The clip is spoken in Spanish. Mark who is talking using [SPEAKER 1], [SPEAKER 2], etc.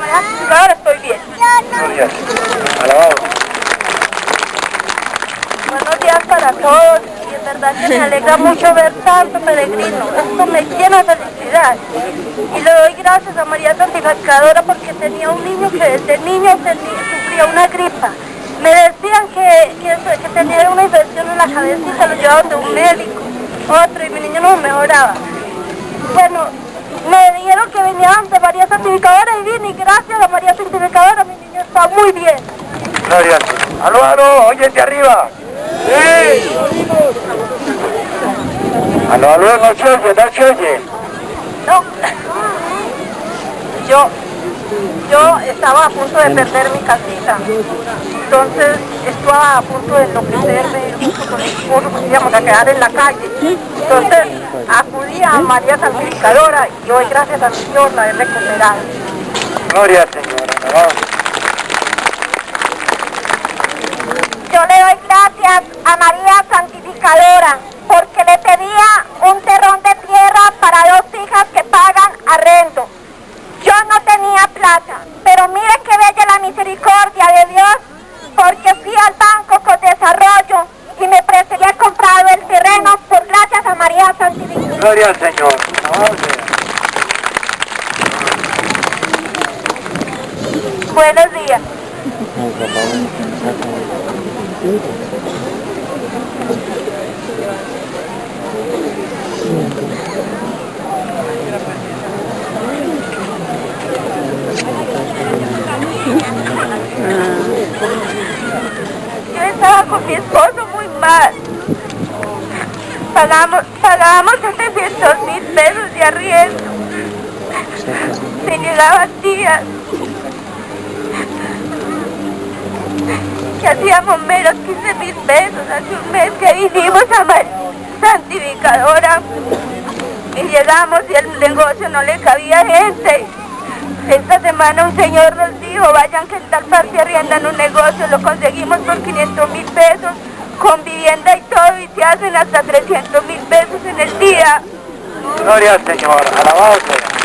[SPEAKER 1] manera ahora estoy bien.
[SPEAKER 2] Gloria. Alabado.
[SPEAKER 1] Buenos días para todos y en verdad que me alegra mucho ver tanto peregrino. Esto me llena de felicidad. Y le doy gracias a María Santificadora porque tenía un niño que desde niño sufría una gripa. Me decían que, que, que tenía una infección en la cabecita, lo llevaban de un médico, otro, y mi niño no mejoraba. Bueno, dijeron que venían de María Santificadora y vine y gracias a María Santificadora mi niño está muy bien.
[SPEAKER 2] Gloria. Aló, aló, oyente arriba. Sí. Aló, aló, no se oye, no se oye.
[SPEAKER 1] No. Yo, yo estaba a punto de perder mi casita. Entonces estaba a punto de enloquecerme, junto con íbamos a quedar en la calle. Entonces acudí a María Santificadora y hoy gracias a Dios la he recuperado.
[SPEAKER 2] Gloria al Señor. Alabado.
[SPEAKER 1] Yo le doy gracias a María Santificadora porque le pedía un terrón de tierra para dos hijas que pagan arrendo. Yo no tenía plata, pero mire qué bella la misericordia de Dios porque fui al banco con desarrollo y me presté he comprado el terreno por gracias a María Santificadora.
[SPEAKER 2] Gloria al Señor.
[SPEAKER 1] Buenos días. Yo estaba con mi esposo muy mal. Pagamos, pagábamos 700 mil pesos de arriendo. Se llegaban días que hacíamos menos 15 mil pesos. Hace un mes que vinimos a María Santificadora. Y llegamos y el negocio no le cabía gente. Esta semana un señor nos dijo, vayan que en tal parte arriendan un negocio, lo conseguimos por 500 mil pesos, con vivienda y todo, y te hacen hasta 300 mil pesos en el día.
[SPEAKER 2] Gloria al Señor, alabado sea.